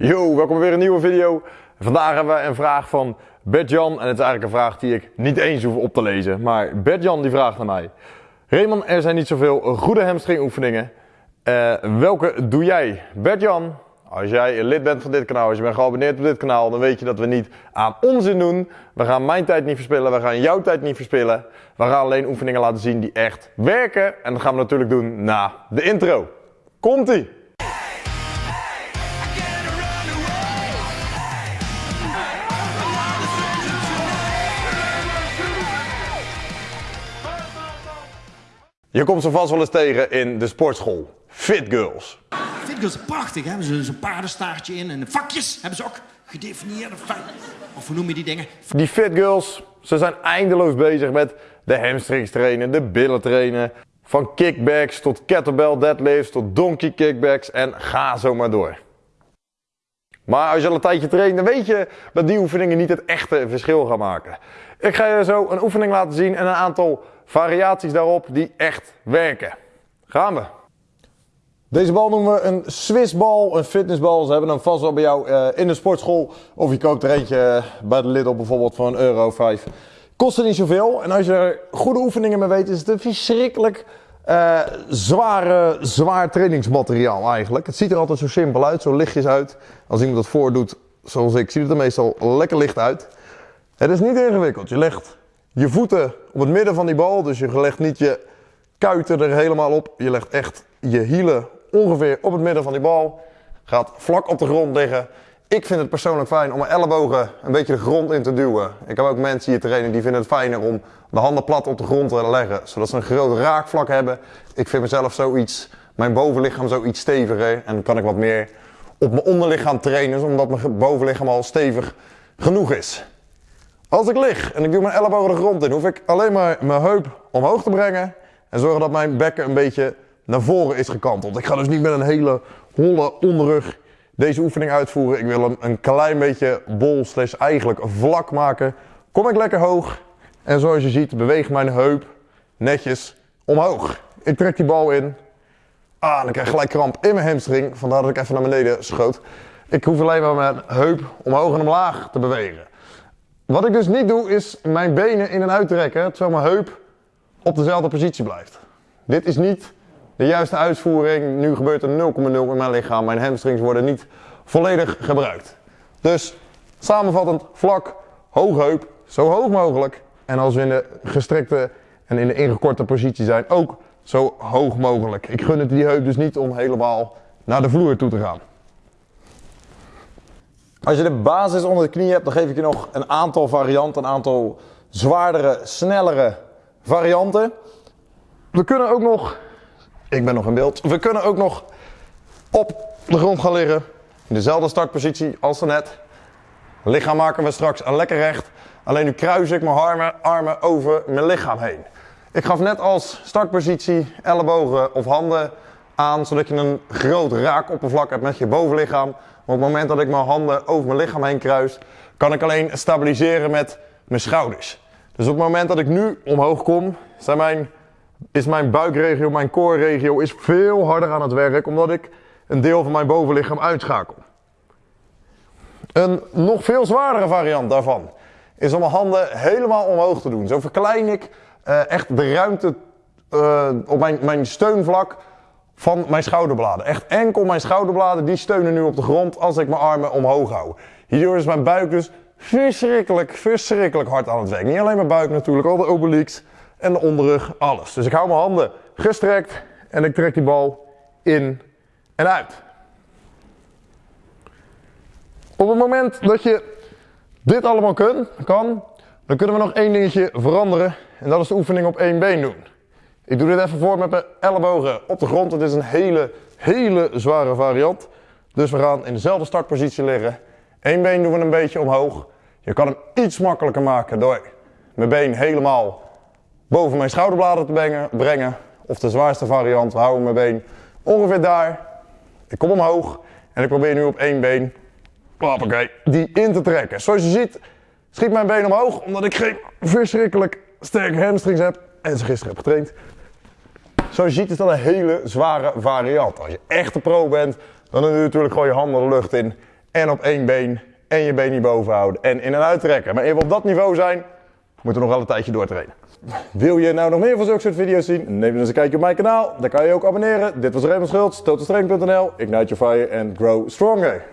Yo, welkom bij weer een nieuwe video. Vandaag hebben we een vraag van Bert-Jan. En het is eigenlijk een vraag die ik niet eens hoef op te lezen. Maar Bert-Jan die vraagt naar mij. Raymond, er zijn niet zoveel goede hamstring oefeningen. Eh, welke doe jij? Bert-Jan, als jij lid bent van dit kanaal, als je bent geabonneerd op dit kanaal, dan weet je dat we niet aan onzin doen. We gaan mijn tijd niet verspillen, we gaan jouw tijd niet verspillen. We gaan alleen oefeningen laten zien die echt werken. En dat gaan we natuurlijk doen na de intro. Komt-ie! Je komt ze vast wel eens tegen in de sportschool. Fit girls. Fit girls is prachtig? Hebben ze zo'n paardenstaartje in en de vakjes hebben ze ook gedefinieerde. Of hoe noem je die dingen? Die fit girls, ze zijn eindeloos bezig met de hamstrings trainen, de billen trainen. Van kickbacks tot kettlebell deadlifts tot donkey kickbacks en ga zo maar door. Maar als je al een tijdje traint, dan weet je dat die oefeningen niet het echte verschil gaan maken. Ik ga je zo een oefening laten zien en een aantal variaties daarop die echt werken. Gaan we. Deze bal noemen we een Swissbal, een fitnessbal. Ze hebben hem vast wel bij jou uh, in de sportschool. Of je koopt er eentje bij de Lidl bijvoorbeeld voor een euro 5. Kost er niet zoveel. En als je er goede oefeningen mee weet, is het een verschrikkelijk uh, zware, zwaar trainingsmateriaal eigenlijk. Het ziet er altijd zo simpel uit, zo lichtjes uit. Als iemand dat voordoet, zoals ik, ziet het er meestal lekker licht uit. Het is niet ingewikkeld. Je legt je voeten op het midden van die bal. Dus je legt niet je kuiten er helemaal op. Je legt echt je hielen ongeveer op het midden van die bal. Gaat vlak op de grond liggen. Ik vind het persoonlijk fijn om mijn ellebogen een beetje de grond in te duwen. Ik heb ook mensen hier trainen die vinden het fijner om de handen plat op de grond te leggen. Zodat ze een groot raakvlak hebben. Ik vind mezelf zoiets, mijn bovenlichaam zoiets steviger. En dan kan ik wat meer op mijn onderlichaam trainen. Omdat mijn bovenlichaam al stevig genoeg is. Als ik lig en ik doe mijn ellebogen de grond in, hoef ik alleen maar mijn heup omhoog te brengen. En zorgen dat mijn bekken een beetje naar voren is gekanteld. Ik ga dus niet met een hele holle onderrug deze oefening uitvoeren. Ik wil hem een klein beetje bol slash eigenlijk vlak maken. Kom ik lekker hoog. En zoals je ziet beweegt mijn heup netjes omhoog. Ik trek die bal in. Ah, dan krijg ik gelijk kramp in mijn hamstring. Vandaar dat ik even naar beneden schoot. Ik hoef alleen maar mijn heup omhoog en omlaag te bewegen. Wat ik dus niet doe, is mijn benen in en uit trekken, terwijl mijn heup op dezelfde positie blijft. Dit is niet de juiste uitvoering. Nu gebeurt er 0,0 in mijn lichaam. Mijn hamstrings worden niet volledig gebruikt. Dus samenvattend, vlak, hoog heup, zo hoog mogelijk. En als we in de gestrekte en in de ingekorte positie zijn, ook zo hoog mogelijk. Ik gun het die heup dus niet om helemaal naar de vloer toe te gaan. Als je de basis onder de knie hebt, dan geef ik je nog een aantal varianten, een aantal zwaardere, snellere varianten. We kunnen ook nog, ik ben nog in beeld, we kunnen ook nog op de grond gaan liggen. In dezelfde startpositie als net. Lichaam maken we straks lekker recht. Alleen nu kruis ik mijn armen, armen over mijn lichaam heen. Ik gaf net als startpositie ellebogen of handen aan, zodat je een groot raakoppervlak hebt met je bovenlichaam. Maar op het moment dat ik mijn handen over mijn lichaam heen kruis, kan ik alleen stabiliseren met mijn schouders. Dus op het moment dat ik nu omhoog kom, zijn mijn, is mijn buikregio, mijn core-regio is veel harder aan het werk, omdat ik een deel van mijn bovenlichaam uitschakel. Een nog veel zwaardere variant daarvan is om mijn handen helemaal omhoog te doen. Zo verklein ik uh, echt de ruimte uh, op mijn, mijn steunvlak van mijn schouderbladen. Echt enkel mijn schouderbladen, die steunen nu op de grond als ik mijn armen omhoog hou. Hierdoor is mijn buik dus verschrikkelijk, verschrikkelijk hard aan het werk. Niet alleen mijn buik natuurlijk, al de obliques en de onderrug, alles. Dus ik hou mijn handen gestrekt en ik trek die bal in en uit. Op het moment dat je dit allemaal kun, kan, dan kunnen we nog één dingetje veranderen. En dat is de oefening op één been doen. Ik doe dit even voor met mijn ellebogen op de grond. Het is een hele, hele zware variant. Dus we gaan in dezelfde startpositie liggen. Eén been doen we een beetje omhoog. Je kan hem iets makkelijker maken door mijn been helemaal boven mijn schouderbladen te brengen. Of de zwaarste variant, we houden mijn been ongeveer daar. Ik kom omhoog en ik probeer nu op één been hoppakee, die in te trekken. Zoals je ziet schiet mijn been omhoog omdat ik geen verschrikkelijk sterke hamstrings heb en ze gisteren heb getraind. Zoals je ziet is dat een hele zware variant. Als je echt een pro bent, dan doe je natuurlijk gewoon je handen de lucht in en op één been en je been niet boven houden en in en uittrekken. Maar even op dat niveau zijn, moeten we nog wel een tijdje doortrainen. Wil je nou nog meer van zulke soort video's zien? Neem dan eens een kijkje op mijn kanaal. Daar kan je ook abonneren. Dit was Raymond Schultz, totalstrength.nl. Ignite your fire and grow stronger.